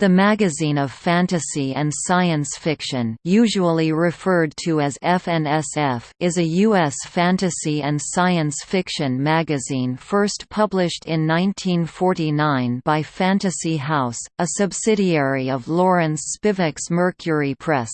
The magazine of fantasy and science fiction usually referred to as FNSF is a U.S. fantasy and science fiction magazine first published in 1949 by Fantasy House, a subsidiary of Lawrence Spivak's Mercury Press.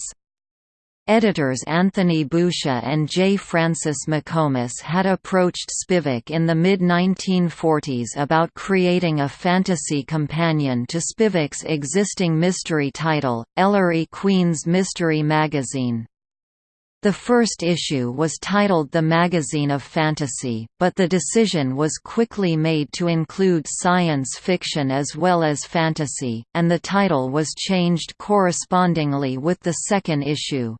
Editors Anthony Boucher and J. Francis McComas had approached Spivak in the mid-1940s about creating a fantasy companion to Spivak's existing mystery title, Ellery Queen's Mystery Magazine. The first issue was titled The Magazine of Fantasy, but the decision was quickly made to include science fiction as well as fantasy, and the title was changed correspondingly with the second issue.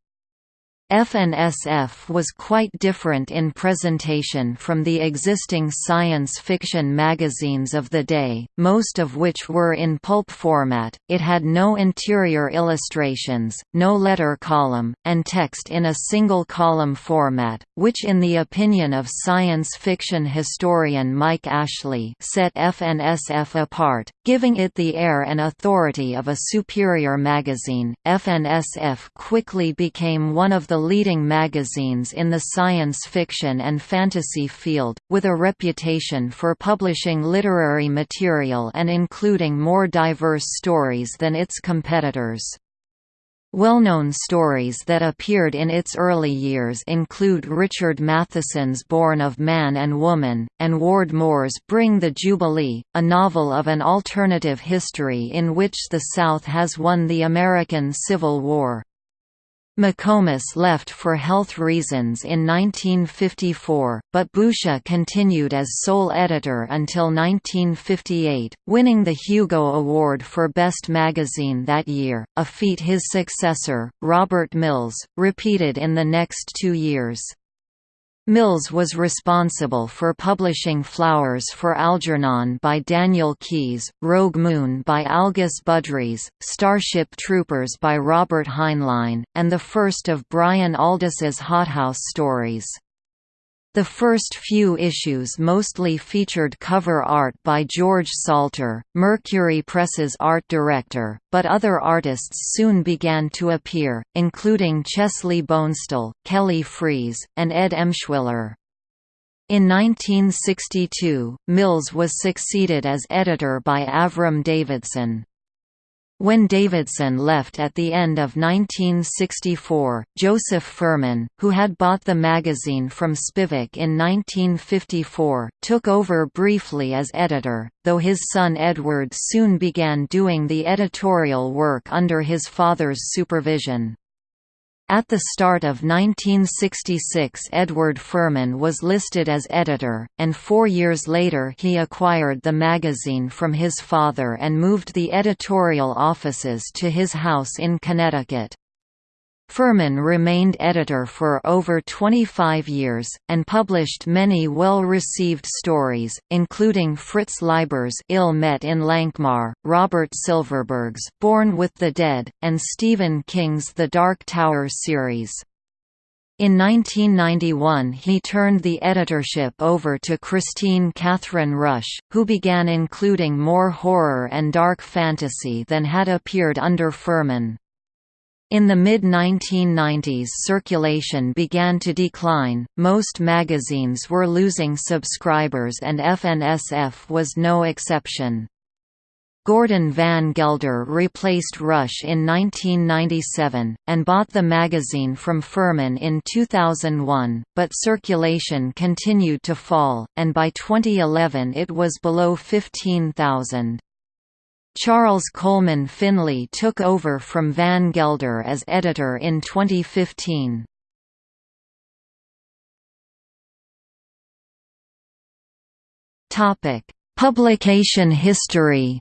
FNSF was quite different in presentation from the existing science fiction magazines of the day, most of which were in pulp format, it had no interior illustrations, no letter column, and text in a single column format, which in the opinion of science fiction historian Mike Ashley set FNSF apart, giving it the air and authority of a superior magazine. FNSF quickly became one of the the leading magazines in the science fiction and fantasy field, with a reputation for publishing literary material and including more diverse stories than its competitors. Well-known stories that appeared in its early years include Richard Matheson's Born of Man and Woman, and Ward Moore's Bring the Jubilee, a novel of an alternative history in which the South has won the American Civil War. McComas left for health reasons in 1954, but Boucher continued as sole editor until 1958, winning the Hugo Award for Best Magazine that year, a feat his successor, Robert Mills, repeated in the next two years. Mills was responsible for publishing Flowers for Algernon by Daniel Keyes, Rogue Moon by Algis Budrys, Starship Troopers by Robert Heinlein, and the first of Brian Aldiss's Hothouse stories. The first few issues mostly featured cover art by George Salter, Mercury Press's art director, but other artists soon began to appear, including Chesley Bonestell, Kelly Freas, and Ed Emshwiller. In 1962, Mills was succeeded as editor by Avram Davidson. When Davidson left at the end of 1964, Joseph Ferman, who had bought the magazine from Spivak in 1954, took over briefly as editor, though his son Edward soon began doing the editorial work under his father's supervision. At the start of 1966 Edward Ferman was listed as editor, and four years later he acquired the magazine from his father and moved the editorial offices to his house in Connecticut. Ferman remained editor for over 25 years, and published many well-received stories, including Fritz Leiber's Ill Met in Lankhmar, Robert Silverberg's Born with the Dead, and Stephen King's The Dark Tower series. In 1991 he turned the editorship over to Kristine Kathryn Rusch, who began including more horror and dark fantasy than had appeared under Ferman. In the mid-1990s circulation began to decline, most magazines were losing subscribers and FNSF was no exception. Gordon Van Gelder replaced Rusch in 1997, and bought the magazine from Ferman in 2001, but circulation continued to fall, and by 2011 it was below 15,000. Charles Coleman Finlay took over from Van Gelder as editor in 2015. Publication history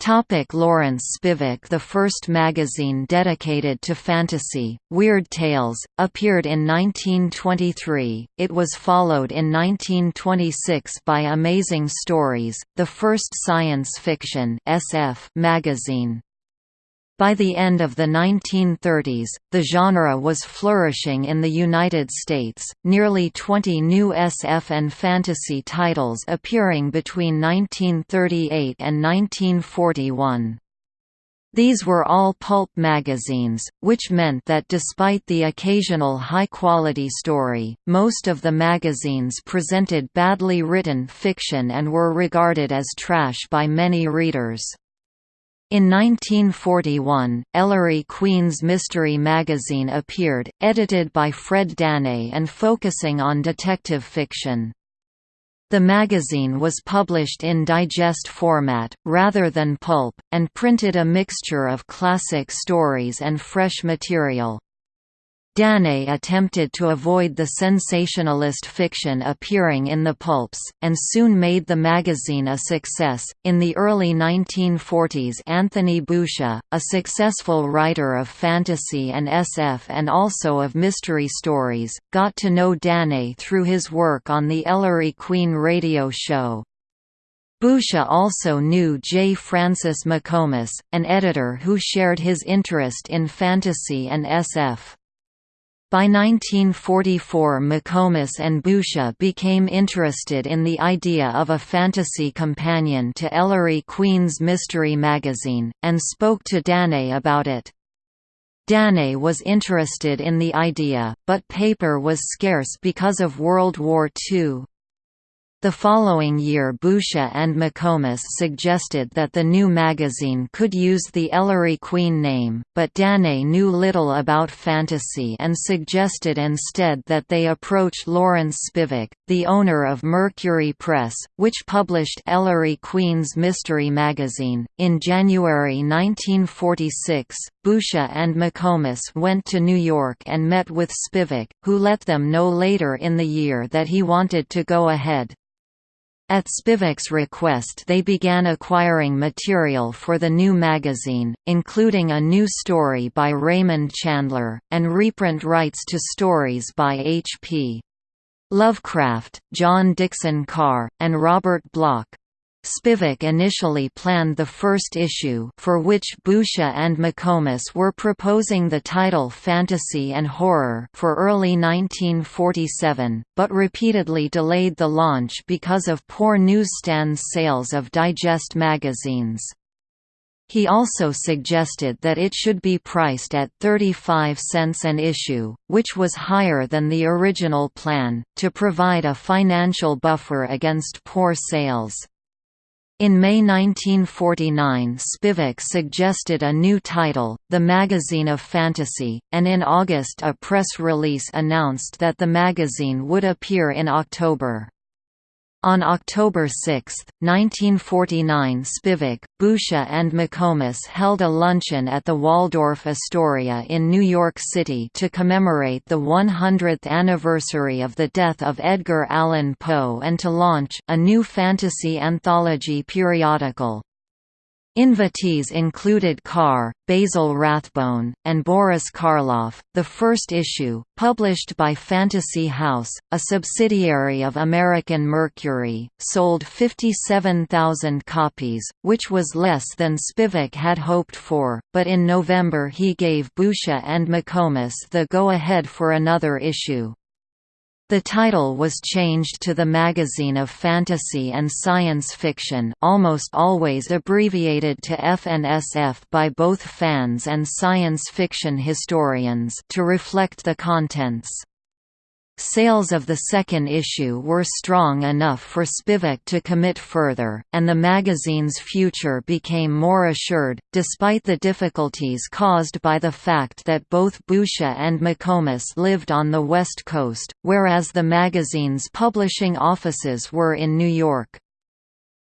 Topic Lawrence Spivak The first magazine dedicated to fantasy, Weird Tales, appeared in 1923, it was followed in 1926 by Amazing Stories, the first science fiction SF magazine. By the end of the 1930s, the genre was flourishing in the United States, nearly 20 new SF and fantasy titles appearing between 1938 and 1941. These were all pulp magazines, which meant that despite the occasional high-quality story, most of the magazines presented badly written fiction and were regarded as trash by many readers. In 1941, Ellery Queen's Mystery magazine appeared, edited by Fred Dannay and focusing on detective fiction. The magazine was published in digest format, rather than pulp, and printed a mixture of classic stories and fresh material. Dannay attempted to avoid the sensationalist fiction appearing in the pulps, and soon made the magazine a success. In the early 1940s, Anthony Boucher, a successful writer of fantasy and SF and also of mystery stories, got to know Dannay through his work on the Ellery Queen radio show. Boucher also knew J. Francis McComas, an editor who shared his interest in fantasy and SF. By 1944 McComas and Boucher became interested in the idea of a fantasy companion to Ellery Queen's Mystery magazine, and spoke to Dannay about it. Dannay was interested in the idea, but paper was scarce because of World War II. The following year Boucher and McComas suggested that the new magazine could use the Ellery Queen name, but Dannay knew little about fantasy and suggested instead that they approach Lawrence Spivak, the owner of Mercury Press, which published Ellery Queen's Mystery magazine. In January 1946, Boucher and McComas went to New York and met with Spivak, who let them know later in the year that he wanted to go ahead. At Spivak's request they began acquiring material for the new magazine, including a new story by Raymond Chandler, and reprint rights to stories by H.P. Lovecraft, John Dickson Carr, and Robert Bloch. Spivak initially planned the first issue for which Boucher and McComas were proposing the title Fantasy and Horror for early 1947, but repeatedly delayed the launch because of poor newsstand sales of digest magazines. He also suggested that it should be priced at 35 cents an issue, which was higher than the original plan, to provide a financial buffer against poor sales. In May 1949 Spivak suggested a new title, The Magazine of Fantasy, and in August a press release announced that the magazine would appear in October. On October 6, 1949 Spivak, Boucher and McComas held a luncheon at the Waldorf Astoria in New York City to commemorate the 100th anniversary of the death of Edgar Allan Poe and to launch a new fantasy anthology periodical. Invitees included Carr, Basil Rathbone, and Boris Karloff. The first issue, published by Fantasy House, a subsidiary of American Mercury, sold 57,000 copies, which was less than Spivak had hoped for, but in November he gave Boucher and McComas the go-ahead for another issue. The title was changed to the Magazine of Fantasy and Science Fiction almost always abbreviated to FNSF by both fans and science fiction historians to reflect the contents. Sales of the second issue were strong enough for Spivak to commit further, and the magazine's future became more assured, despite the difficulties caused by the fact that both Boucher and McComas lived on the West Coast, whereas the magazine's publishing offices were in New York.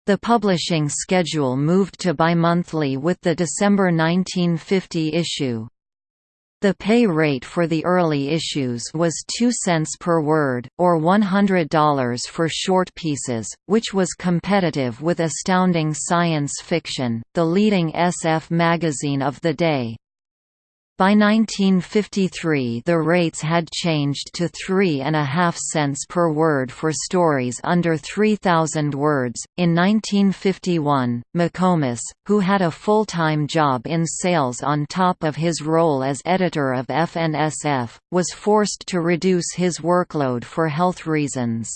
The publishing schedule moved to bimonthly with the December 1950 issue. The pay rate for the early issues was 2 cents per word, or $100 for short pieces, which was competitive with Astounding Science Fiction, the leading SF magazine of the day. By 1953 the rates had changed to three and a half cents per word for stories under 3,000 words. In 1951, McComas, who had a full-time job in sales on top of his role as editor of FNSF, was forced to reduce his workload for health reasons.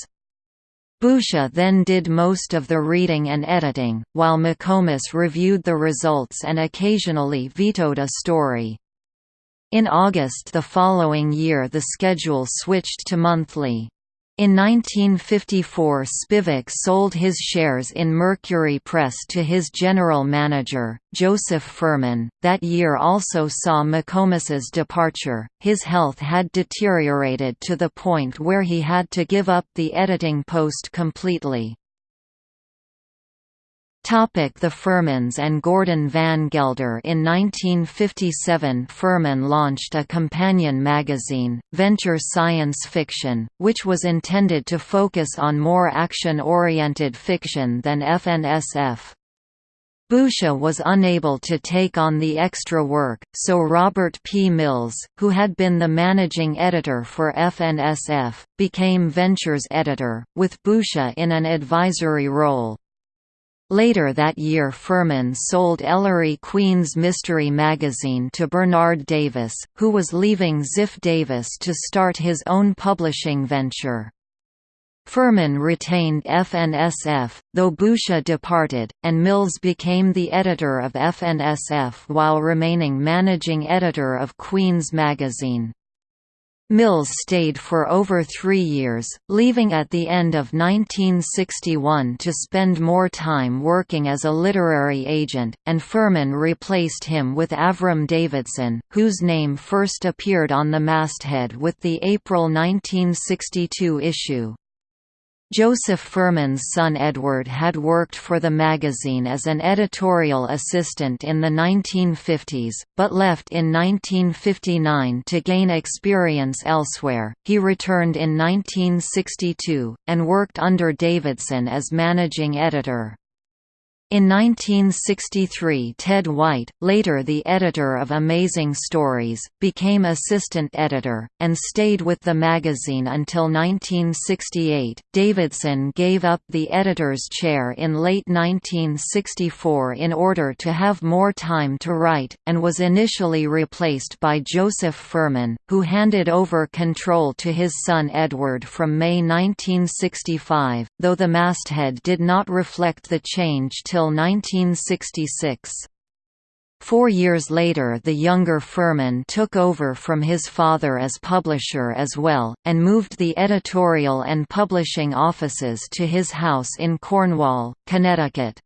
Boucher then did most of the reading and editing, while McComas reviewed the results and occasionally vetoed a story. In August the following year the schedule switched to monthly. In 1954 Spivak sold his shares in Mercury Press to his general manager, Joseph Ferman. That year also saw McComas's departure. His health had deteriorated to the point where he had to give up the editing post completely. Topic the Fermans and Gordon Van Gelder In 1957 Ferman launched a companion magazine, Venture Science Fiction, which was intended to focus on more action-oriented fiction than FNSF. Boucher was unable to take on the extra work, so Robert P. Mills, who had been the managing editor for FNSF, became Venture's editor, with Boucher in an advisory role. Later that year Ferman sold Ellery Queen's Mystery magazine to Bernard Davis, who was leaving Ziff Davis to start his own publishing venture. Ferman retained FNSF, though Boucher departed, and Mills became the editor of FNSF while remaining managing editor of Queen's magazine. Mills stayed for over three years, leaving at the end of 1961 to spend more time working as a literary agent, and Ferman replaced him with Avram Davidson, whose name first appeared on the masthead with the April 1962 issue. Joseph Ferman's son Edward had worked for the magazine as an editorial assistant in the 1950s, but left in 1959 to gain experience elsewhere. He returned in 1962, and worked under Davidson as managing editor. In 1963 Ted White, later the editor of Amazing Stories, became assistant editor, and stayed with the magazine until 1968. Davidson gave up the editor's chair in late 1964 in order to have more time to write, and was initially replaced by Joseph Ferman, who handed over control to his son Edward from May 1965, though the masthead did not reflect the change till 1966. Four years later the younger Ferman took over from his father as publisher as well, and moved the editorial and publishing offices to his house in Cornwall, Connecticut.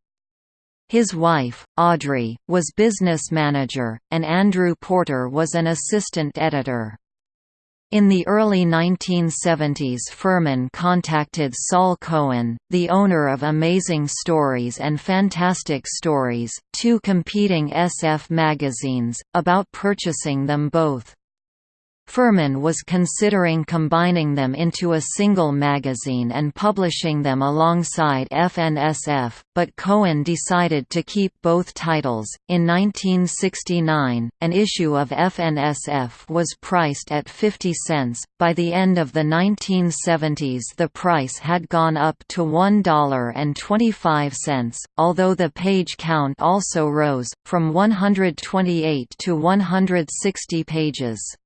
His wife, Audrey, was business manager, and Andrew Porter was an assistant editor. In the early 1970s Ferman contacted Sol Cohen, the owner of Amazing Stories and Fantastic Stories, two competing SF magazines, about purchasing them both. Ferman was considering combining them into a single magazine and publishing them alongside FNSF, but Cohen decided to keep both titles. In 1969, an issue of FNSF was priced at 50 cents. By the end of the 1970s, the price had gone up to $1.25, although the page count also rose, from 128 to 160 pages.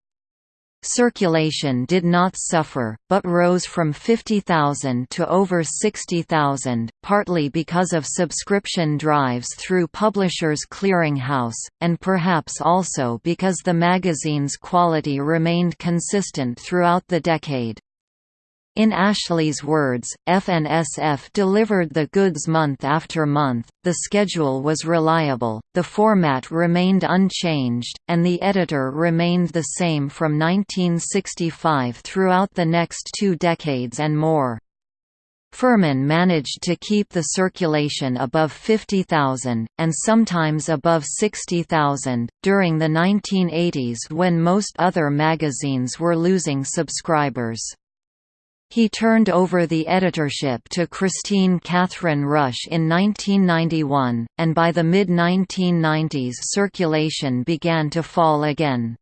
Circulation did not suffer, but rose from 50,000 to over 60,000, partly because of subscription drives through Publishers Clearinghouse, and perhaps also because the magazine's quality remained consistent throughout the decade. In Ashley's words, FNSF delivered the goods month after month, the schedule was reliable, the format remained unchanged, and the editor remained the same from 1965 throughout the next two decades and more. Ferman managed to keep the circulation above 50,000, and sometimes above 60,000, during the 1980s when most other magazines were losing subscribers. He turned over the editorship to Kristine Kathryn Rusch in 1991, and by the mid-1990s circulation began to fall again.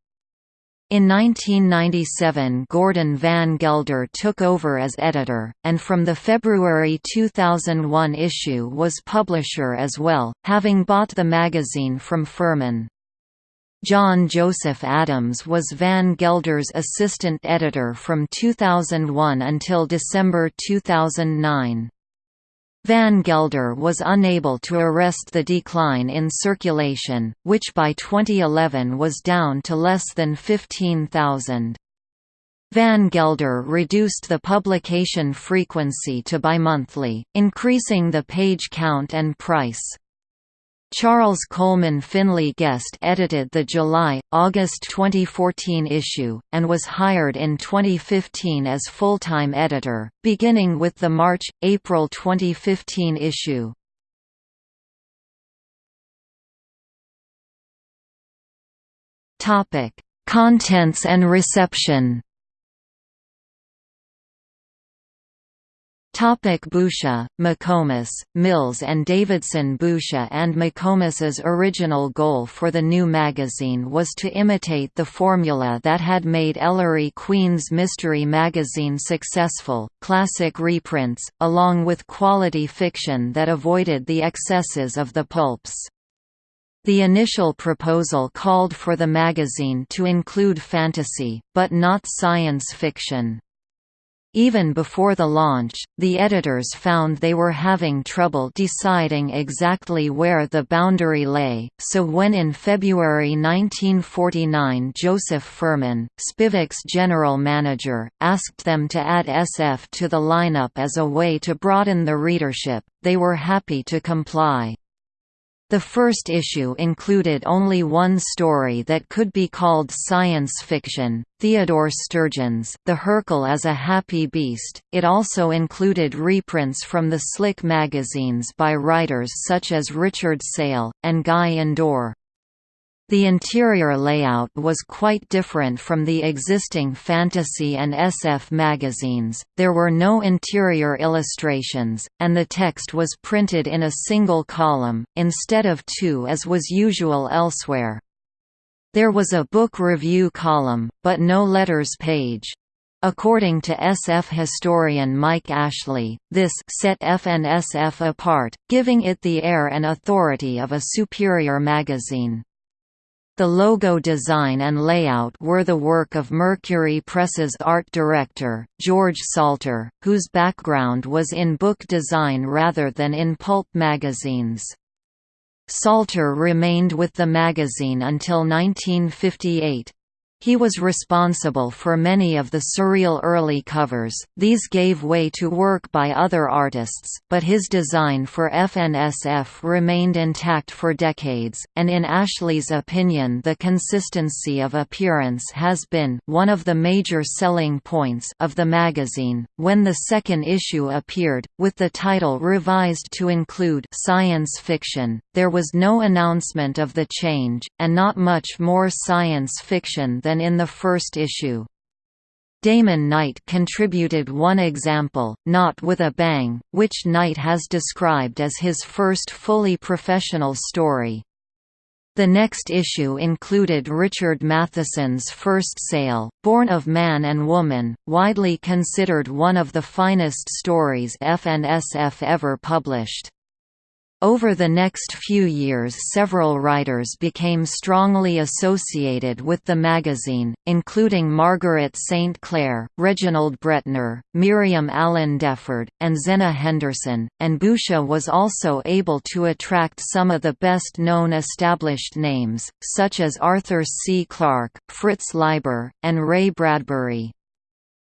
In 1997 Gordon Van Gelder took over as editor, and from the February 2001 issue was publisher as well, having bought the magazine from Ferman. John Joseph Adams was Van Gelder's assistant editor from 2001 until December 2009. Van Gelder was unable to arrest the decline in circulation, which by 2011 was down to less than 15,000. Van Gelder reduced the publication frequency to bimonthly, increasing the page count and price. Charles Coleman Finlay guest edited the July-August 2014 issue, and was hired in 2015 as full-time editor, beginning with the March-April 2015 issue. Contents and reception Topic Boucher, McComas, Mills and Davidson Boucher and McComas's original goal for the new magazine was to imitate the formula that had made Ellery Queen's mystery magazine successful, classic reprints, along with quality fiction that avoided the excesses of the pulps. The initial proposal called for the magazine to include fantasy, but not science fiction. Even before the launch, the editors found they were having trouble deciding exactly where the boundary lay, so when in February 1949 Joseph Ferman, Spivak's general manager, asked them to add SF to the lineup as a way to broaden the readership, they were happy to comply. The first issue included only one story that could be called science fiction, Theodore Sturgeon's The Hurkle as a Happy Beast. It also included reprints from the Slick magazines by writers such as Richard Sale, and Guy Endore. The interior layout was quite different from the existing fantasy and SF magazines, there were no interior illustrations, and the text was printed in a single column, instead of two as was usual elsewhere. There was a book review column, but no letters page. According to SF historian Mike Ashley, this set FNSF apart, giving it the air and authority of a superior magazine. The logo design and layout were the work of Mercury Press's art director, George Salter, whose background was in book design rather than in pulp magazines. Salter remained with the magazine until 1958. He was responsible for many of the surreal early covers, these gave way to work by other artists, but his design for FNSF remained intact for decades, and in Ashley's opinion the consistency of appearance has been one of the major selling points of the magazine. When the second issue appeared, with the title revised to include science fiction, there was no announcement of the change, and not much more science fiction than in the first issue. Damon Knight contributed one example, Not with a Bang, which Knight has described as his first fully professional story. The next issue included Richard Matheson's first sale, Born of Man and Woman, widely considered one of the finest stories FNSF ever published. Over the next few years several writers became strongly associated with the magazine, including Margaret St. Clair, Reginald Bretnor, Miriam Allen Deford, and Zenna Henderson, and Boucher was also able to attract some of the best-known established names, such as Arthur C. Clarke, Fritz Leiber, and Ray Bradbury.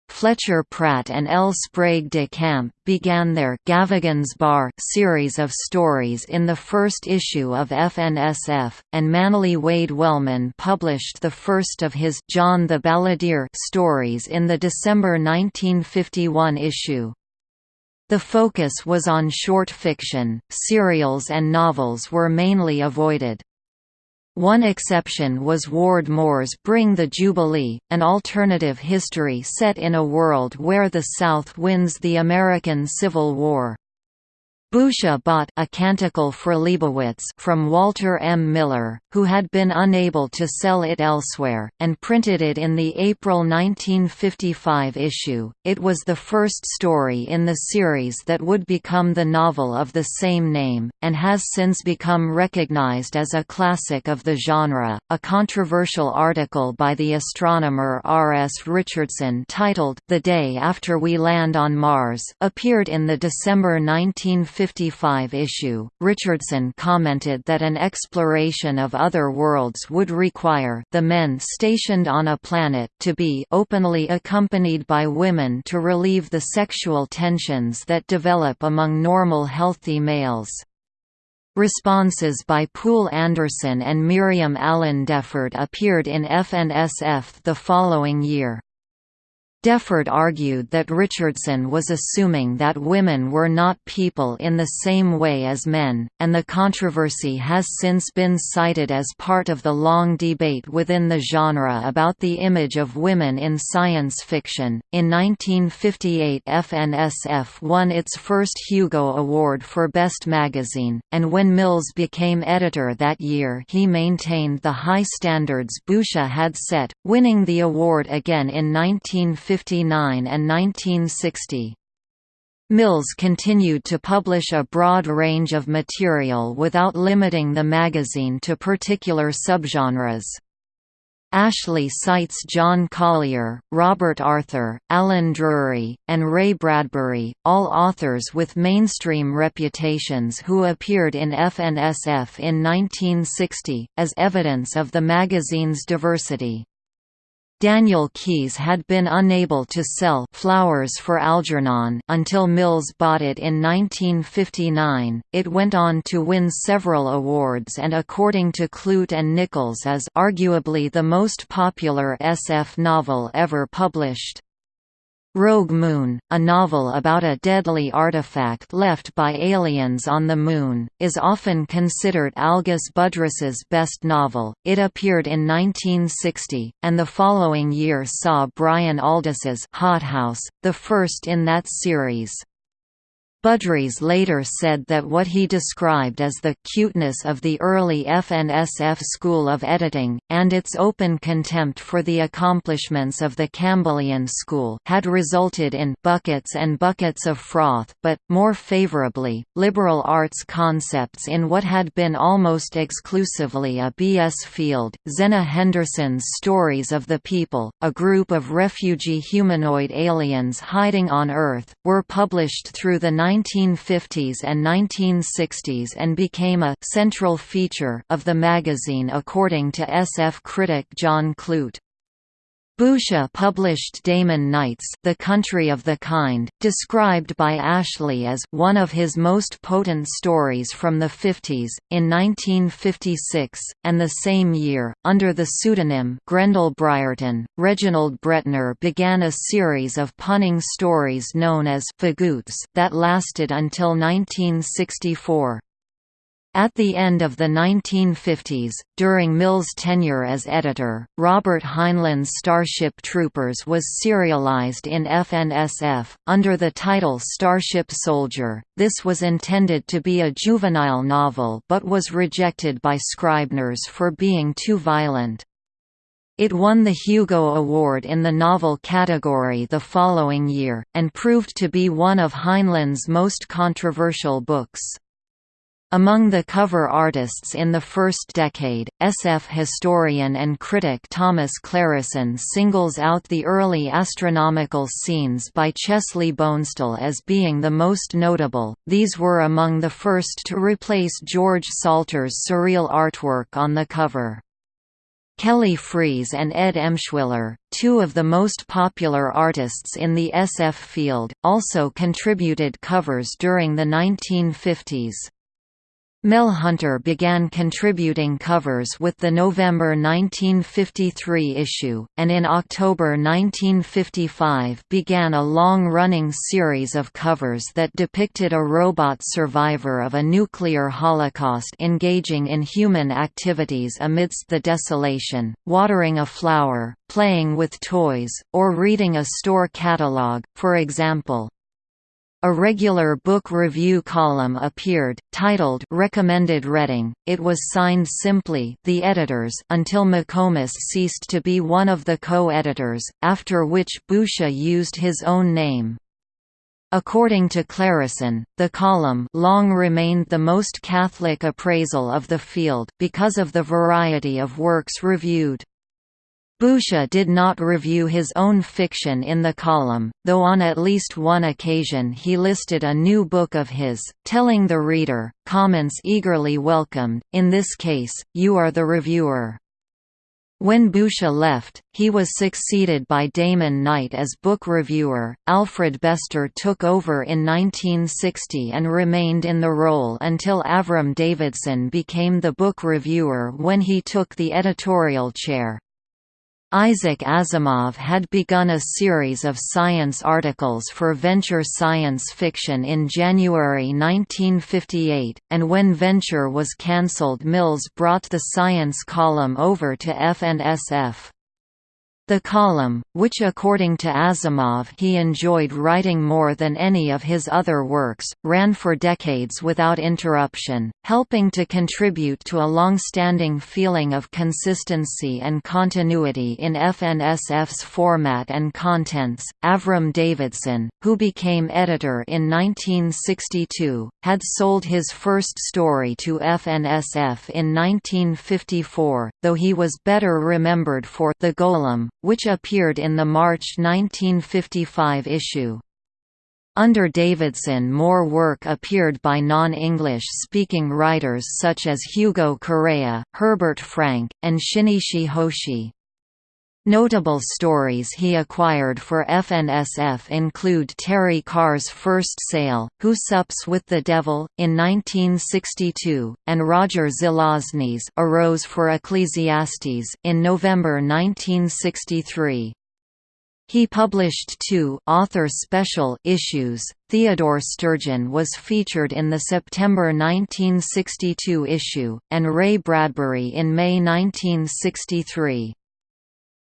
Fletcher Pratt and L. Sprague de Camp began their Gavagan's Bar series of stories in the first issue of FNSF, and Manly Wade Wellman published the first of his John the Balladeer stories in the December 1951 issue. The focus was on short fiction, serials and novels were mainly avoided. One exception was Ward Moore's Bring the Jubilee, an alternative history set in a world where the South wins the American Civil War. Boucher bought A Canticle for Leibowitz from Walter M. Miller, who had been unable to sell it elsewhere, and printed it in the April 1955 issue. It was the first story in the series that would become the novel of the same name, and has since become recognized as a classic of the genre. A controversial article by the astronomer R. S. Richardson titled The Day After We Land on Mars appeared in the December 1950 55 issue, Richardson commented that an exploration of other worlds would require the men stationed on a planet to be openly accompanied by women to relieve the sexual tensions that develop among normal healthy males. Responses by Poul Anderson and Miriam Allen Deford appeared in FNSF the following year. Deford argued that Richardson was assuming that women were not people in the same way as men, and the controversy has since been cited as part of the long debate within the genre about the image of women in science fiction. In 1958, FNSF won its first Hugo Award for Best Magazine, and when Mills became editor that year, he maintained the high standards Boucher had set, winning the award again in 1950. 1959 and 1960. Mills continued to publish a broad range of material without limiting the magazine to particular subgenres. Ashley cites John Collier, Robert Arthur, Allen Drury, and Ray Bradbury, all authors with mainstream reputations who appeared in FNSF in 1960, as evidence of the magazine's diversity. Daniel Keyes had been unable to sell Flowers for Algernon until Mills bought it in 1959. It went on to win several awards and according to Clute and Nichols is arguably the most popular SF novel ever published. Rogue Moon, a novel about a deadly artifact left by aliens on the Moon, is often considered Algis Budrys's best novel. It appeared in 1960, and the following year saw Brian Aldiss's Hothouse, the first in that series. Budrys later said that what he described as the «cuteness of the early FNSF school of editing, and its open contempt for the accomplishments of the Campbellian school had resulted in «buckets and buckets of froth», but, more favorably, liberal arts concepts in what had been almost exclusively a BS field. Zenna Henderson's Stories of the People, a group of refugee humanoid aliens hiding on Earth, were published through the 1950s and 1960s and became a «central feature» of the magazine according to SF critic John Clute. Boucher published Damon Knight's The Country of the Kind, described by Ashley as one of his most potent stories from the 50s, in 1956, and the same year, under the pseudonym Grendel Briarton, Reginald Bretnor began a series of punning stories known as Feghoots that lasted until 1964. At the end of the 1950s, during Mill's tenure as editor, Robert Heinlein's Starship Troopers was serialized in FNSF, under the title Starship Soldier. This was intended to be a juvenile novel but was rejected by Scribners for being too violent. It won the Hugo Award in the novel category the following year, and proved to be one of Heinlein's most controversial books. Among the cover artists in the first decade, SF historian and critic Thomas Clareson singles out the early astronomical scenes by Chesley Bonestell as being the most notable. These were among the first to replace George Salter's surreal artwork on the cover. Kelly Freas and Ed Emshwiller, two of the most popular artists in the SF field, also contributed covers during the 1950s. Mel Hunter began contributing covers with the November 1953 issue, and in October 1955 began a long-running series of covers that depicted a robot survivor of a nuclear holocaust engaging in human activities amidst the desolation, watering a flower, playing with toys, or reading a store catalog, for example. A regular book review column appeared, titled Recommended Reading. It was signed simply The Editors until McComas ceased to be one of the co-editors, after which Boucher used his own name. According to Clareson, the column long remained the most Catholic appraisal of the field because of the variety of works reviewed. Boucher did not review his own fiction in the column, though on at least one occasion he listed a new book of his, telling the reader, comments eagerly welcomed, in this case, you are the reviewer. When Boucher left, he was succeeded by Damon Knight as book reviewer. Alfred Bester took over in 1960 and remained in the role until Avram Davidson became the book reviewer when he took the editorial chair. Isaac Asimov had begun a series of science articles for Venture Science Fiction in January 1958, and when Venture was cancelled Mills brought the science column over to FNSF. The column, which according to Asimov he enjoyed writing more than any of his other works, ran for decades without interruption, helping to contribute to a long-standing feeling of consistency and continuity in FNSF's format and contents. Avram Davidson, who became editor in 1962, had sold his first story to FNSF in 1954, though he was better remembered for The Golem, which appeared in the March 1955 issue. Under Davidson more work appeared by non-English speaking writers such as Hugo Correa, Herbert Franke, and Shinichi Hoshi. Notable stories he acquired for FNSF include Terry Carr's First Sale, Who Sups with the Devil, in 1962, and Roger Zelazny's A Rose for Ecclesiastes, in November 1963. He published two author special issues. Theodore Sturgeon was featured in the September 1962 issue, and Ray Bradbury in May 1963.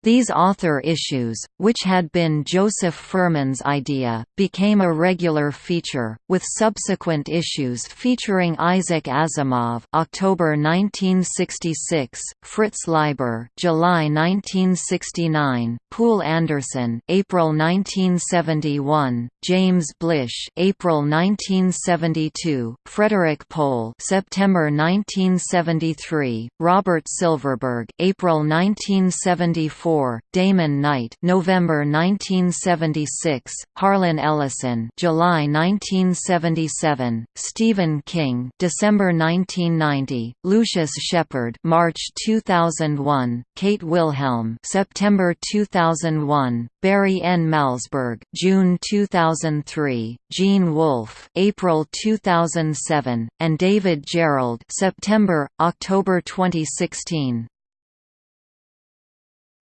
These author issues, which had been Joseph Ferman's idea, became a regular feature, with subsequent issues featuring Isaac Asimov October 1966, Fritz Leiber July 1969, Poul Anderson April 1971, James Blish April 1972, Frederik Pohl September 1973, Robert Silverberg April 1974 4, Damon Knight, November 1976, Harlan Ellison, July 1977, Stephen King, December 1990, Lucius Shepard, March 2001, Kate Wilhelm, September 2001, Barry N. Malzberg, June 2003, Gene Wolfe, April 2007, and David Gerrold, September, October 2016.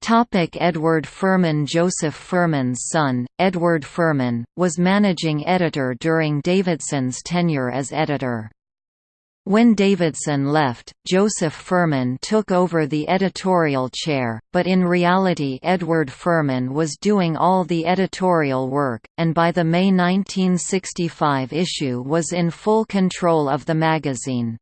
Topic Edward Ferman Joseph Ferman's son, Edward Ferman, was managing editor during Davidson's tenure as editor. When Davidson left, Joseph Ferman took over the editorial chair, but in reality Edward Ferman was doing all the editorial work, and by the May 1965 issue was in full control of the magazine.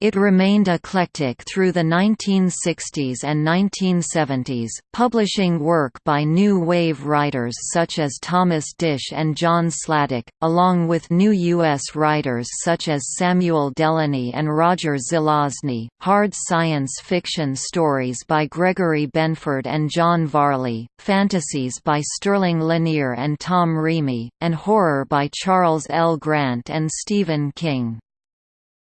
It remained eclectic through the 1960s and 1970s, publishing work by new wave writers such as Thomas Disch and John Sladek, along with new U.S. writers such as Samuel Delany and Roger Zelazny, hard science fiction stories by Gregory Benford and John Varley, fantasies by Sterling Lanier and Tom Reamy, and horror by Charles L. Grant and Stephen King.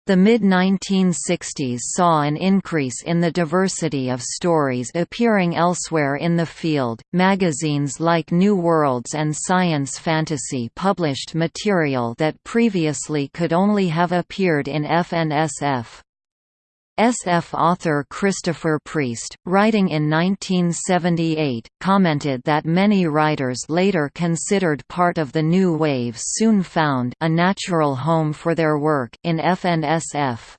The mid-1960s saw an increase in the diversity of stories appearing elsewhere in the field. Magazines like New Worlds and Science Fantasy published material that previously could only have appeared in FNSF. SF author Christopher Priest, writing in 1978, commented that many writers later considered part of the new wave soon found a natural home for their work in FNSF.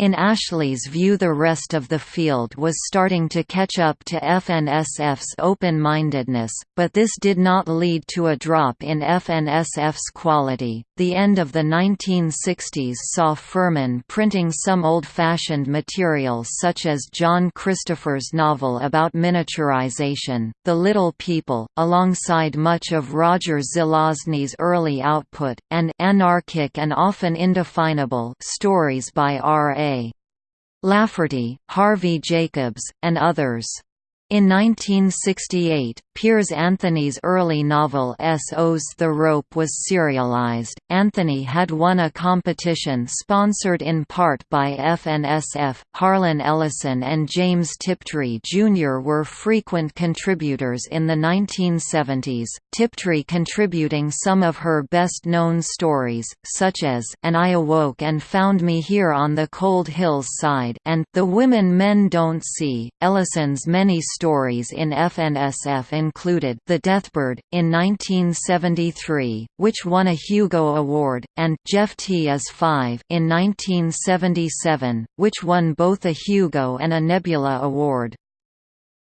In Ashley's view the rest of the field was starting to catch up to FNSF's open-mindedness, but this did not lead to a drop in FNSF's quality. The end of the 1960s saw Ferman printing some old-fashioned material such as John Christopher's novel about miniaturization, The Little People, alongside much of Roger Zelazny's early output, and anarchic and often indefinable stories by R.A. Lafferty, Harvey Jacobs, and others. In 1968, Piers Anthony's early novel Sos The Rope was serialized. Anthony had won a competition sponsored in part by FNSF. Harlan Ellison and James Tiptree Jr. were frequent contributors in the 1970s, Tiptree contributing some of her best known stories, such as And I Awoke and Found Me Here on the Cold Hills Side and The Women Men Don't See. Ellison's many stories in FNSF included The Deathbird, in 1973, which won a Hugo Award, and Jeffty is Five in 1977, which won both a Hugo and a Nebula Award.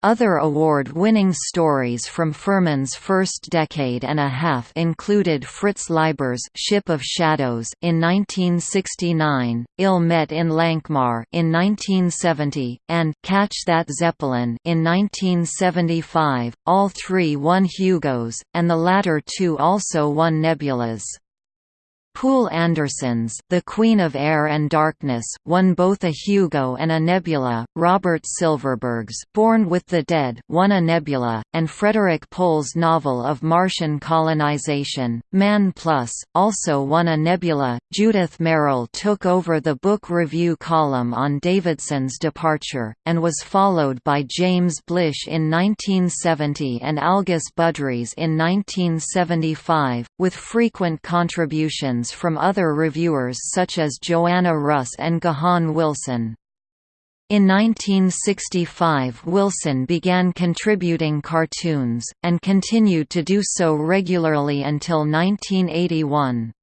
Other award-winning stories from Ferman's first decade and a half included Fritz Leiber's Ship of Shadows in 1969, Ill Met in Lankhmar in 1970, and Catch That Zeppelin in 1975. All three won Hugos, and the latter two also won Nebulas. Poul Anderson's The Queen of Air and Darkness won both a Hugo and a Nebula. Robert Silverberg's Born with the Dead won a Nebula, and Frederik Pohl's novel of Martian colonization, Man Plus, also won a Nebula. Judith Merril took over the book review column on Davidson's departure, and was followed by James Blish in 1970 and Algis Budrys in 1975, with frequent contributions from other reviewers such as Joanna Russ and Gahan Wilson. In 1965 Wilson began contributing cartoons, and continued to do so regularly until 1981.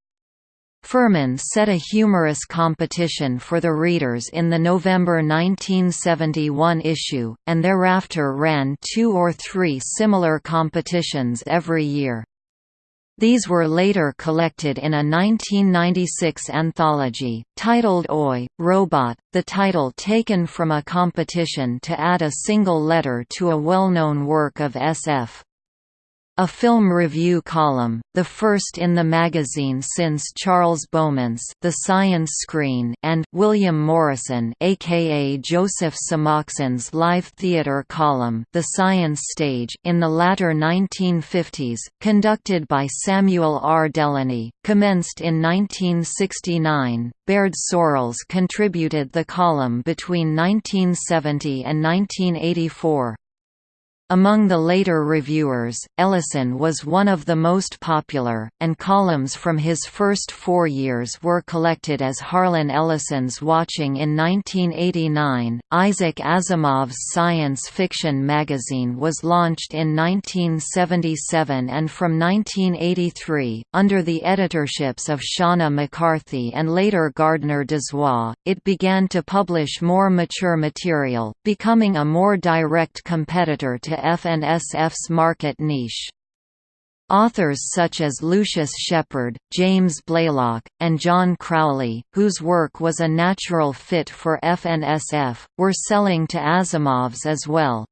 Ferman set a humorous competition for the readers in the November 1971 issue, and thereafter ran two or three similar competitions every year. These were later collected in a 1996 anthology, titled Oi, Robot, the title taken from a competition to add a single letter to a well-known work of SF. A film review column, the first in the magazine since Charles Beaumont's The Science Screen and William Morrison aka Joseph Samachson's live theater column The Science Stage in the latter 1950s, conducted by Samuel R. Delany, commenced in 1969. Baird Searles contributed the column between 1970 and 1984. Among the later reviewers, Ellison was one of the most popular, and columns from his first four years were collected as Harlan Ellison's Watching in 1989. Isaac Asimov's science fiction magazine was launched in 1977 and from 1983, under the editorships of Shawna McCarthy and later Gardner Dozois, it began to publish more mature material, becoming a more direct competitor to FNSF's market niche. Authors such as Lucius Shepard, James Blaylock, and John Crowley, whose work was a natural fit for FNSF, were selling to Asimov's as well.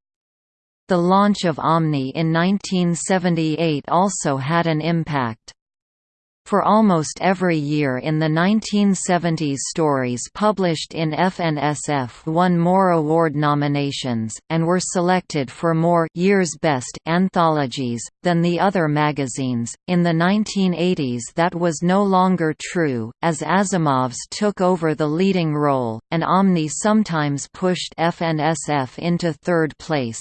The launch of Omni in 1978 also had an impact. For almost every year in the 1970s stories published in FNSF won more award nominations, and were selected for more Year's Best anthologies, than the other magazines. In the 1980s that was no longer true, as Asimov's took over the leading role, and Omni sometimes pushed FNSF into third place.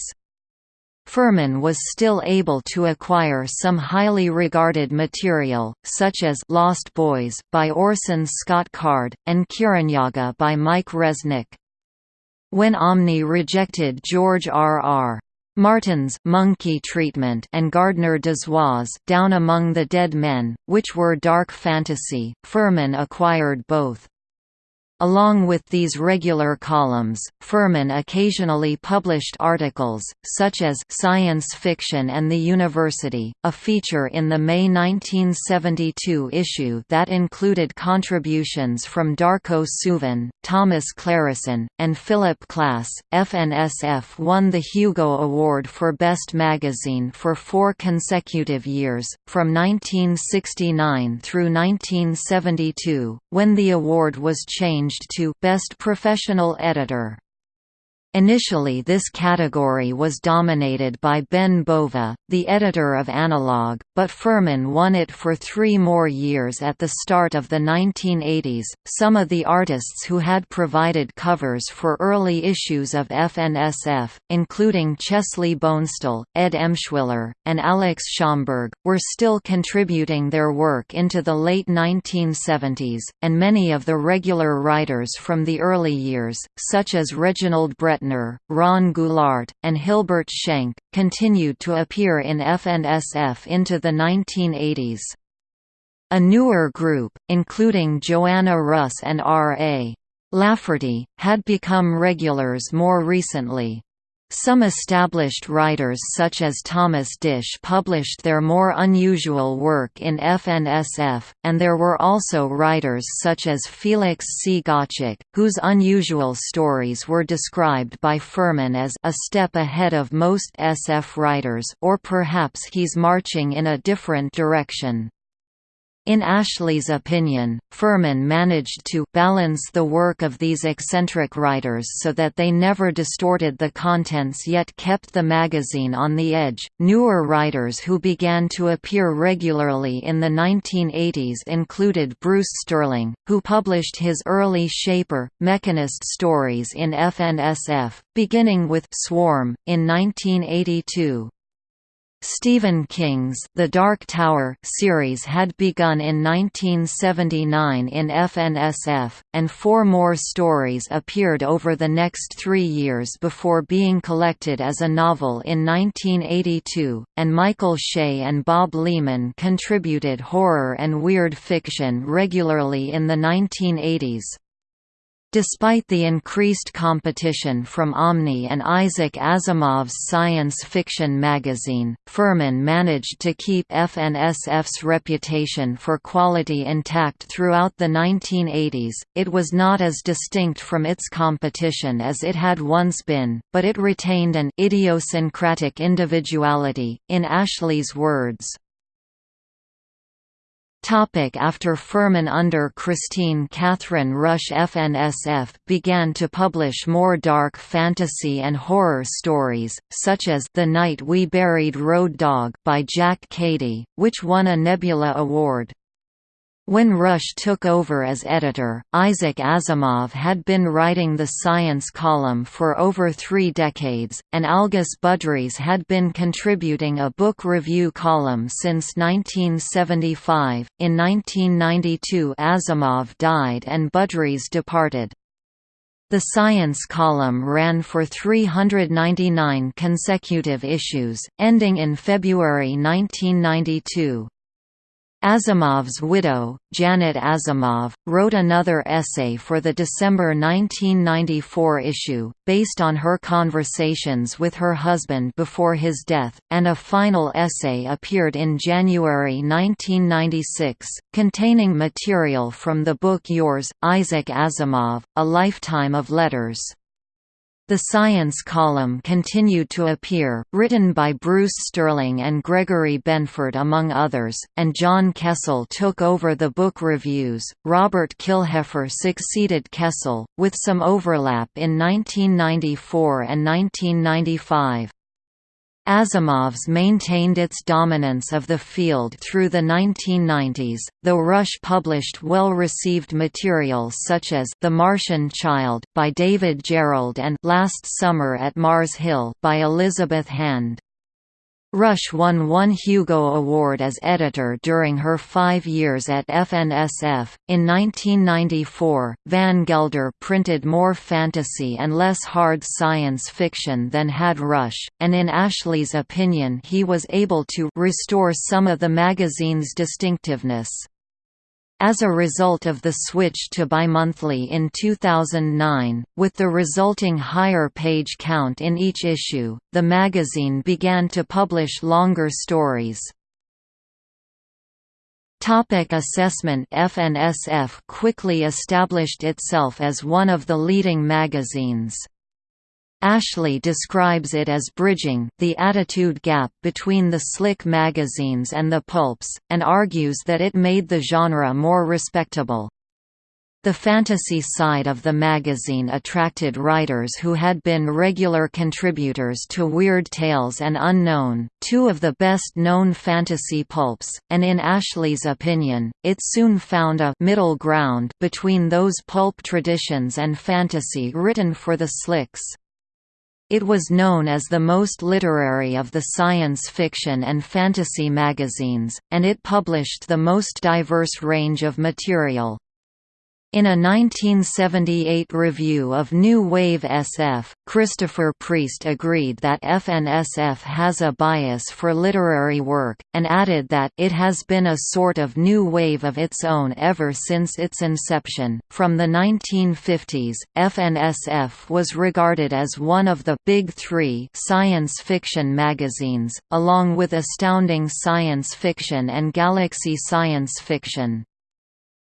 Ferman was still able to acquire some highly regarded material, such as Lost Boys, by Orson Scott Card, and Kirinyaga by Mike Resnick. When Omni rejected George R. R. Martin's Monkey Treatment and Gardner Dozois' Down Among the Dead Men, which were dark fantasy, Ferman acquired both. Along with these regular columns, Ferman occasionally published articles, such as Science Fiction and the University, a feature in the May 1972 issue that included contributions from Darko Suvin, Thomas Clareson, and Philip Klass. FNSF won the Hugo Award for Best Magazine for four consecutive years, from 1969 through 1972, when the award was changed changed to Best Professional Editor. Initially this category was dominated by Ben Bova, the editor of Analog, but Ferman won it for three more years at the start of the 1980s. Some of the artists who had provided covers for early issues of FNSF, including Chesley Bonestell, Ed Emshwiller, and Alex Schomburg, were still contributing their work into the late 1970s, and many of the regular writers from the early years, such as Reginald Brett Ratner, Ron Goulart, and Hilbert Schenck, continued to appear in FNSF into the 1980s. A newer group, including Joanna Russ and R.A. Lafferty, had become regulars more recently. Some established writers such as Thomas Disch published their more unusual work in FNSF, and there were also writers such as Felix C. Gottschalk, whose unusual stories were described by Ferman as a step ahead of most SF writers or perhaps he's marching in a different direction. In Ashley's opinion, Ferman managed to balance the work of these eccentric writers so that they never distorted the contents yet kept the magazine on the edge. Newer writers who began to appear regularly in the 1980s included Bruce Sterling, who published his early Shaper, Mechanist stories in FNSF, beginning with Swarm in 1982. Stephen King's The Dark Tower series had begun in 1979 in FNSF, and four more stories appeared over the next three years before being collected as a novel in 1982, and Michael Shea and Bob Leman contributed horror and weird fiction regularly in the 1980s. Despite the increased competition from Omni and Isaac Asimov's science fiction magazine, Ferman managed to keep FNSF's reputation for quality intact throughout the 1980s. It was not as distinct from its competition as it had once been, but it retained an idiosyncratic individuality, in Ashley's words. Topic after Ferman under Kristine Kathryn Rusch FNSF began to publish more dark fantasy and horror stories, such as The Night We Buried Road Dog by Jack Cady, which won a Nebula Award. When Rusch took over as editor, Isaac Asimov had been writing the science column for over three decades, and Algis Budrys had been contributing a book review column since 1975. In 1992, Asimov died and Budrys departed. The science column ran for 399 consecutive issues, ending in February 1992. Asimov's widow, Janet Asimov, wrote another essay for the December 1994 issue, based on her conversations with her husband before his death, and a final essay appeared in January 1996, containing material from the book Yours, Isaac Asimov, A Lifetime of Letters. The science column continued to appear, written by Bruce Sterling and Gregory Benford among others, and John Kessel took over the book reviews. Robert Killheffer succeeded Kessel, with some overlap in 1994 and 1995. Asimov's maintained its dominance of the field through the 1990s, though Rusch published well-received material such as The Martian Child by David Gerrold and Last Summer at Mars Hill by Elizabeth Hand. Rusch won one Hugo Award as editor during her five years at FNSF. In 1994, Van Gelder printed more fantasy and less hard science fiction than had Rusch, and in Ashley's opinion he was able to restore some of the magazine's distinctiveness. As a result of the switch to bimonthly in 2009, with the resulting higher page count in each issue, the magazine began to publish longer stories. Topic assessment FNSF quickly established itself as one of the leading magazines. Ashley describes it as bridging the attitude gap between the slick magazines and the pulps, and argues that it made the genre more respectable. The fantasy side of the magazine attracted writers who had been regular contributors to Weird Tales and Unknown, two of the best-known fantasy pulps, and in Ashley's opinion, it soon found a «middle ground» between those pulp traditions and fantasy written for the slicks. It was known as the most literary of the science fiction and fantasy magazines, and it published the most diverse range of material. In a 1978 review of New Wave SF, Christopher Priest agreed that FNSF has a bias for literary work, and added that it has been a sort of new wave of its own ever since its inception. From the 1950s, FNSF was regarded as one of the Big Three science fiction magazines, along with Astounding Science Fiction and Galaxy Science Fiction.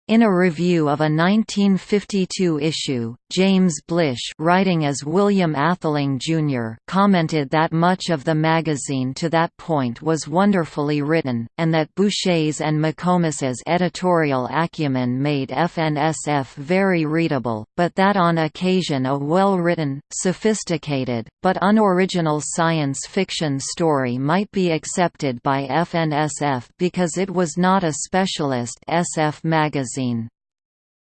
In a review of a 1952 issue, James Blish writing as William Atheling, Jr. commented that much of the magazine to that point was wonderfully written, and that Boucher's and McComas's editorial acumen made FNSF very readable, but that on occasion a well-written, sophisticated, but unoriginal science fiction story might be accepted by FNSF because it was not a specialist SF magazine magazine.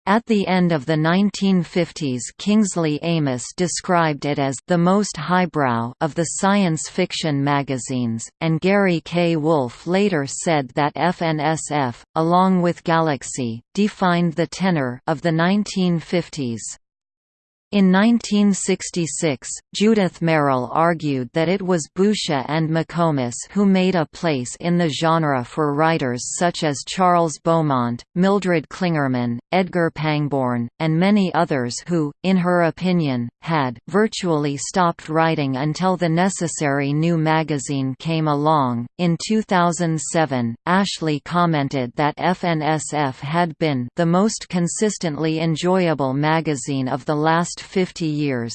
At the end of the 1950s Kingsley Amis described it as the most highbrow of the science fiction magazines, and Gary K. Wolfe later said that FNSF, along with Galaxy, defined the tenor of the 1950s. In 1966, Judith Merril argued that it was Boucher and McComas who made a place in the genre for writers such as Charles Beaumont, Mildred Clingerman, Edgar Pangborn, and many others who, in her opinion, had virtually stopped writing until the necessary new magazine came along. In 2007, Ashley commented that FNSF had been the most consistently enjoyable magazine of the last 50 years.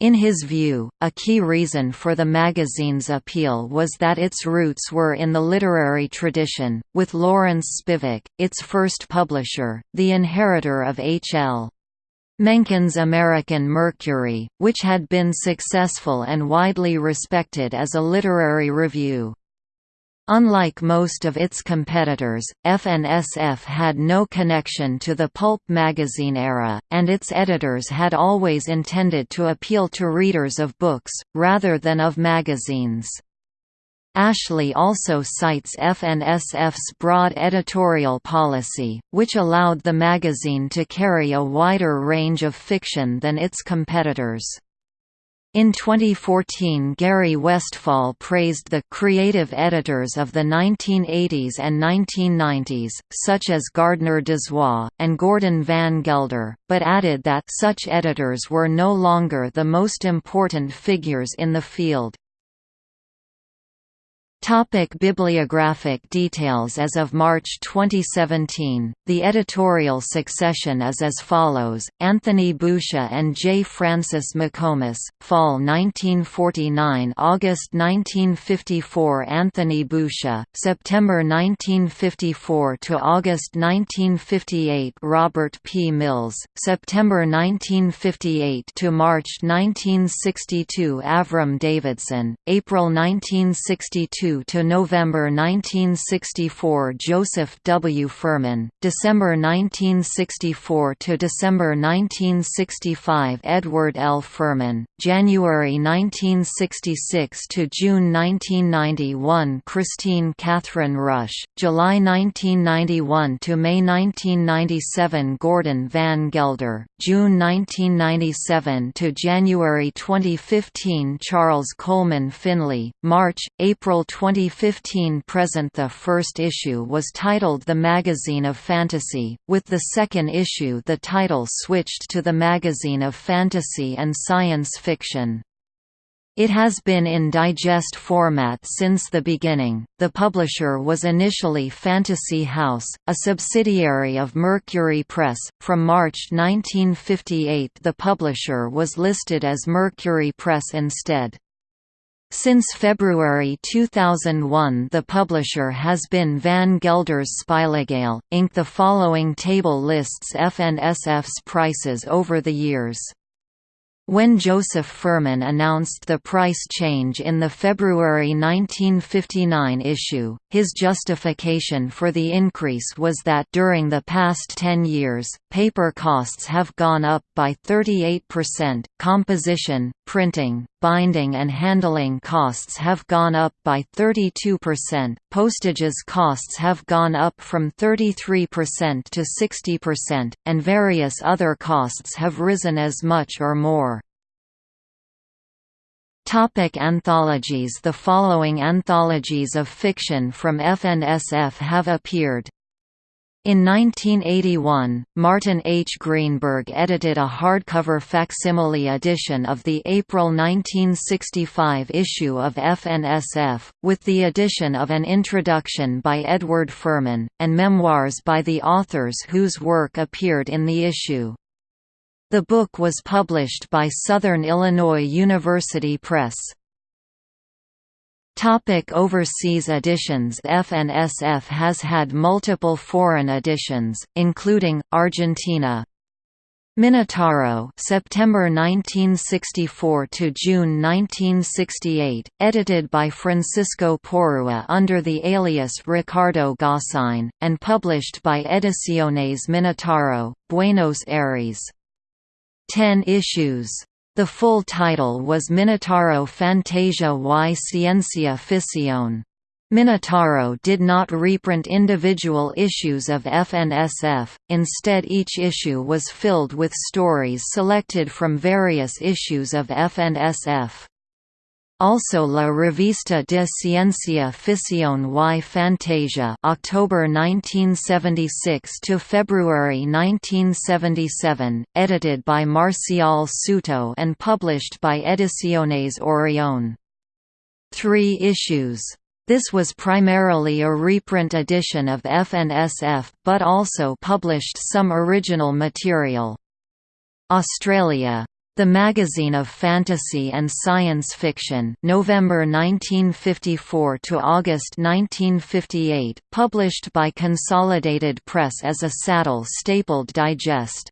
In his view, a key reason for the magazine's appeal was that its roots were in the literary tradition, with Lawrence Spivak, its first publisher, the inheritor of H.L. Mencken's American Mercury, which had been successful and widely respected as a literary review. Unlike most of its competitors, FNSF had no connection to the pulp magazine era, and its editors had always intended to appeal to readers of books, rather than of magazines. Ashley also cites FNSF's broad editorial policy, which allowed the magazine to carry a wider range of fiction than its competitors. In 2014 Gary Westfahl praised the «creative editors of the 1980s and 1990s, such as Gardner Dozois, and Gordon Van Gelder, but added that such editors were no longer the most important figures in the field. Topic bibliographic details As of March 2017, the editorial succession is as follows, Anthony Boucher and J. Francis McComas, Fall 1949 August 1954 Anthony Boucher, September 1954 to August 1958 Robert P. Mills, September 1958 to March 1962 Avram Davidson, April 1962 to November 1964 Joseph W. Ferman, December 1964 to December 1965 Edward L. Ferman, January 1966 to June 1991 Kristine Kathryn Rusch, July 1991 to May 1997 Gordon Van Gelder, June 1997 to January 2015 Charles Coleman Finlay, March, April 2015 present The first issue was titled The Magazine of Fantasy, with the second issue the title switched to The Magazine of Fantasy and Science Fiction. It has been in digest format since the beginning. The publisher was initially Fantasy House, a subsidiary of Mercury Press. From March 1958, the publisher was listed as Mercury Press instead. Since February 2001 the publisher has been Van Gelder's Spilogale, Inc. The following table lists FNSF's prices over the years. When Joseph Ferman announced the price change in the February 1959 issue, his justification for the increase was that during the past 10 years, paper costs have gone up by 38%, composition, printing, binding and handling costs have gone up by 32%, postages costs have gone up from 33% to 60%, and various other costs have risen as much or more. Topic anthologies The following anthologies of fiction from FNSF have appeared. In 1981, Martin H. Greenberg edited a hardcover facsimile edition of the April 1965 issue of FNSF, with the addition of an introduction by Edward Ferman, and memoirs by the authors whose work appeared in the issue. The book was published by Southern Illinois University Press. Topic overseas editions FNSF has had multiple foreign editions, including, Argentina, Minotauro September 1964 to June 1968, edited by Francisco Porrua under the alias Ricardo Gosseyn, and published by Ediciones Minotauro, Buenos Aires. Ten issues. The full title was Minotauro Fantasia y Ciencia Ficción. Minotauro did not reprint individual issues of FNSF, instead each issue was filled with stories selected from various issues of FNSF. Also La Revista de Ciencia Ficción y Fantasia October 1976 to February 1977, edited by Marcial Souto and published by Ediciones Orión. Three issues. This was primarily a reprint edition of FNSF, but also published some original material. Australia the Magazine of Fantasy and Science Fiction November 1954 to August 1958, published by Consolidated Press as a saddle-stapled digest.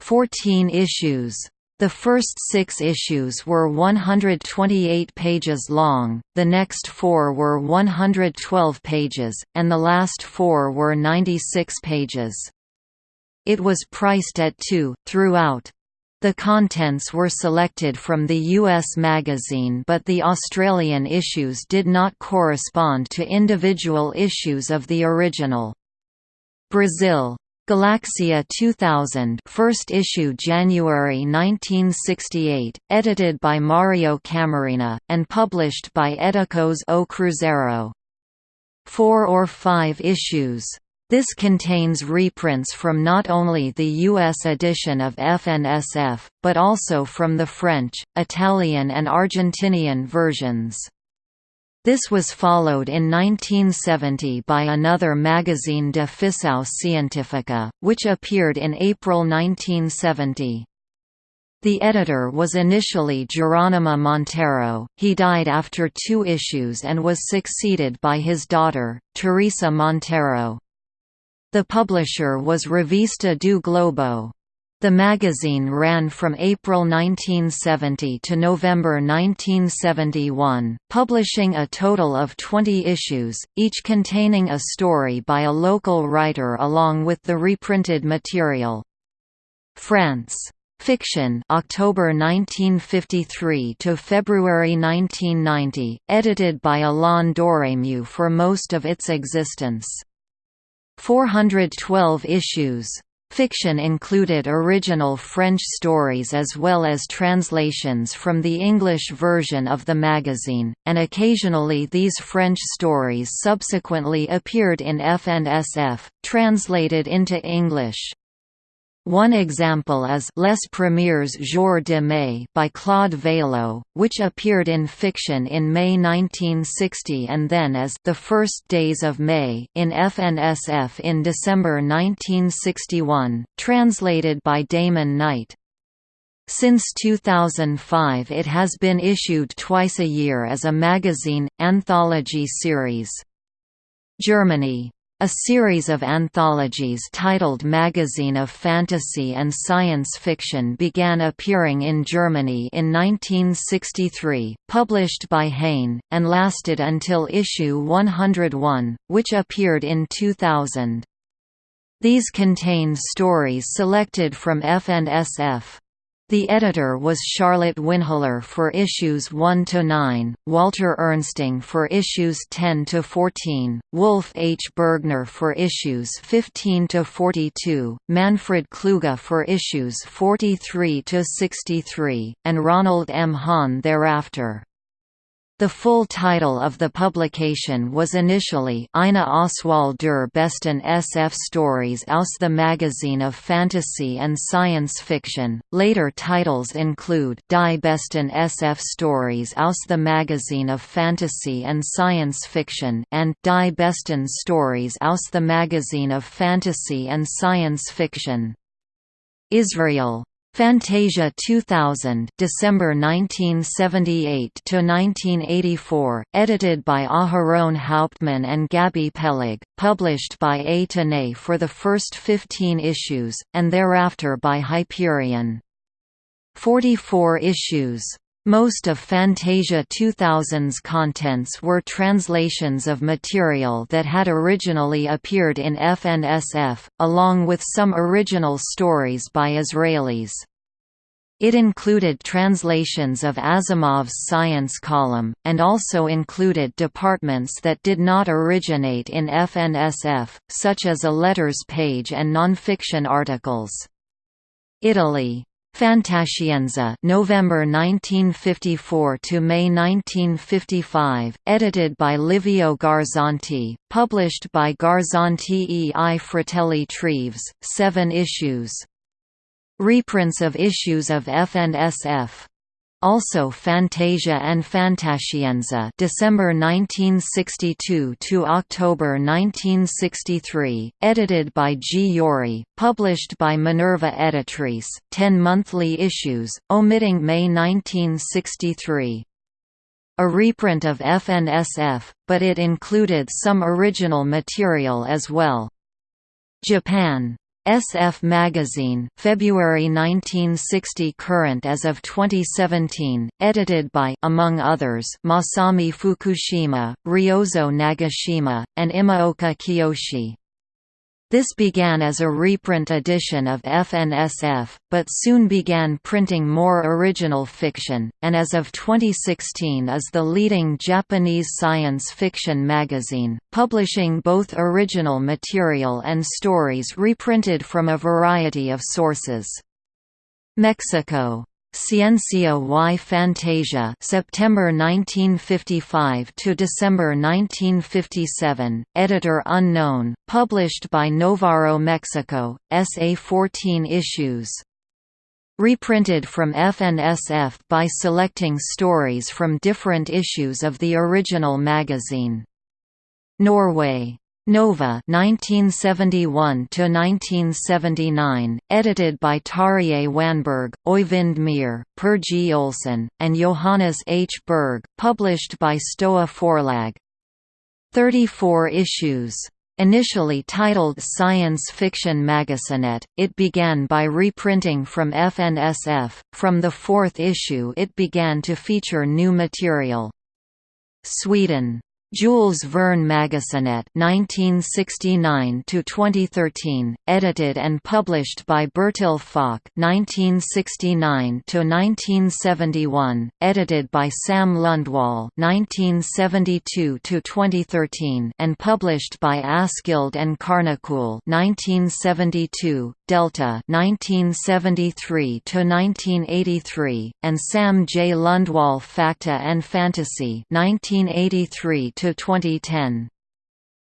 Fourteen issues. The first six issues were 128 pages long, the next four were 112 pages, and the last four were 96 pages. It was priced at 2, throughout. The contents were selected from the US magazine but the Australian issues did not correspond to individual issues of the original. Brazil Galaxia 2000 first issue January 1968, edited by Mario Camarina, and published by Editores O Cruzeiro. Four or five issues this contains reprints from not only the US edition of FNSF, but also from the French, Italian and Argentinian versions. This was followed in 1970 by another magazine de Ficção Científica, which appeared in April 1970. The editor was initially Geronimo Monteiro, he died after two issues and was succeeded by his daughter, Teresa Monteiro. The publisher was Revista do Globo. The magazine ran from April 1970 to November 1971, publishing a total of 20 issues, each containing a story by a local writer along with the reprinted material. France. Fiction October 1953 to February 1990, edited by Alain Dorémieux for most of its existence. 412 issues. Fiction included original French stories as well as translations from the English version of the magazine, and occasionally these French stories subsequently appeared in FNSF, translated into English. One example is Les Premiers Jours de Mai by Claude Veillot, which appeared in fiction in May 1960 and then as The First Days of May in FNSF in December 1961, translated by Damon Knight. Since 2005 it has been issued twice a year as a magazine, anthology series. Germany a series of anthologies titled Magazine of Fantasy and Science Fiction began appearing in Germany in 1963, published by Heyne, and lasted until issue 101, which appeared in 2000. These contained stories selected from FNSF. The editor was Charlotte Winheller for issues 1 to 9, Walter Ernsting for issues 10 to 14, Wolf H. Bergner for issues 15 to 42, Manfred Kluge for issues 43 to 63, and Ronald M. Hahn thereafter. The full title of the publication was initially Eine Auswahl der besten SF Stories aus the Magazine of Fantasy and Science Fiction. Later titles include Die besten SF Stories aus the Magazine of Fantasy and Science Fiction and Die besten Stories aus the Magazine of Fantasy and Science Fiction. Israel Fantasia 2000 December 1978 to 1984 edited by Aharon Hauptmann and Gabi Peleg published by A Tenay for the first 15 issues and thereafter by Hyperion. 44 issues most of Fantasia 2000's contents were translations of material that had originally appeared in FNSF, along with some original stories by Israelis. It included translations of Asimov's science column, and also included departments that did not originate in FNSF, such as a letters page and nonfiction articles. Italy Fantascienza November 1954 to May 1955, edited by Livio Garzanti, published by Garzanti e. I. Fratelli Treves, 7 issues. Reprints of issues of FNSF also Fantasia and Fantascienza December 1962 to October 1963, edited by G. Yori, published by Minerva Editrice, 10 monthly issues, omitting May 1963. A reprint of FNSF, but it included some original material as well. Japan SF Magazine February 1960 current as of 2017, edited by among others Masami Fukushima, Ryozo Nagashima, and Imaoka Kiyoshi. This began as a reprint edition of FNSF, but soon began printing more original fiction, and as of 2016 is the leading Japanese science fiction magazine, publishing both original material and stories reprinted from a variety of sources. Mexico Ciencia y Fantasia September 1955 to December 1957, editor unknown, published by Novaro Mexico, SA 14 issues. Reprinted from FNSF by selecting stories from different issues of the original magazine. Norway. Nova 1971 to 1979 edited by Tarjei Wanberg, Øyvind Myhre, Per G Olsen and Johannes H Berg published by Stoa Forlag 34 issues Initially titled Science Fiction Magasinet, it began by reprinting from FNSF. From the fourth issue, it began to feature new material. Sweden Jules Verne Magasinet 1969 to 2013 edited and published by Bertil Falk 1969 to 1971 edited by Sam Lundwall 1972 to 2013 and published by Askild and Kärnekull 1972 Delta 1973 to 1983 and Sam J. Lundwall Facta and Fantasy 1983 to 2010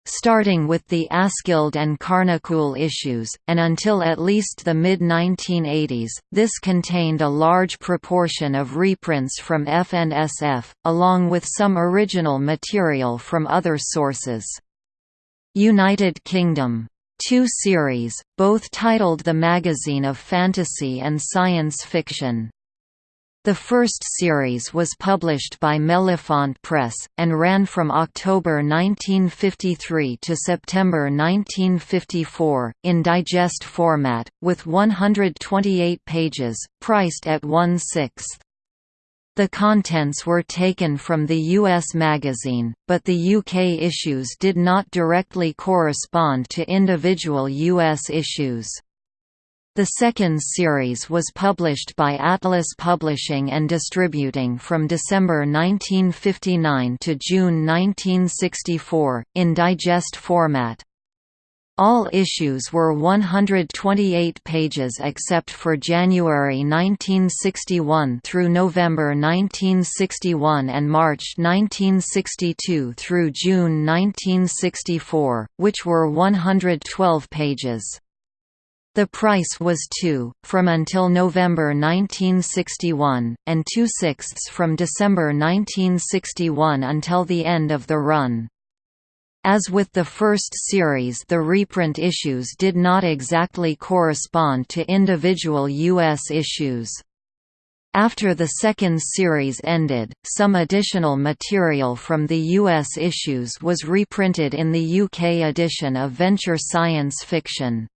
starting with the Askild and Kärnekull issues, and until at least the mid-1980s, this contained a large proportion of reprints from FNSF, along with some original material from other sources. United Kingdom two series, both titled The Magazine of Fantasy and Science Fiction. The first series was published by Mellifont Press, and ran from October 1953 to September 1954, in digest format, with 128 pages, priced at one-sixth. The contents were taken from the US magazine, but the UK issues did not directly correspond to individual US issues. The second series was published by Atlas Publishing and Distributing from December 1959 to June 1964, in digest format. All issues were 128 pages except for January 1961 through November 1961 and March 1962 through June 1964, which were 112 pages. The price was 2, from until November 1961, and 2 sixths from December 1961 until the end of the run. As with the first series the reprint issues did not exactly correspond to individual U.S. issues. After the second series ended, some additional material from the U.S. issues was reprinted in the UK edition of Venture Science Fiction.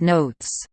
Notes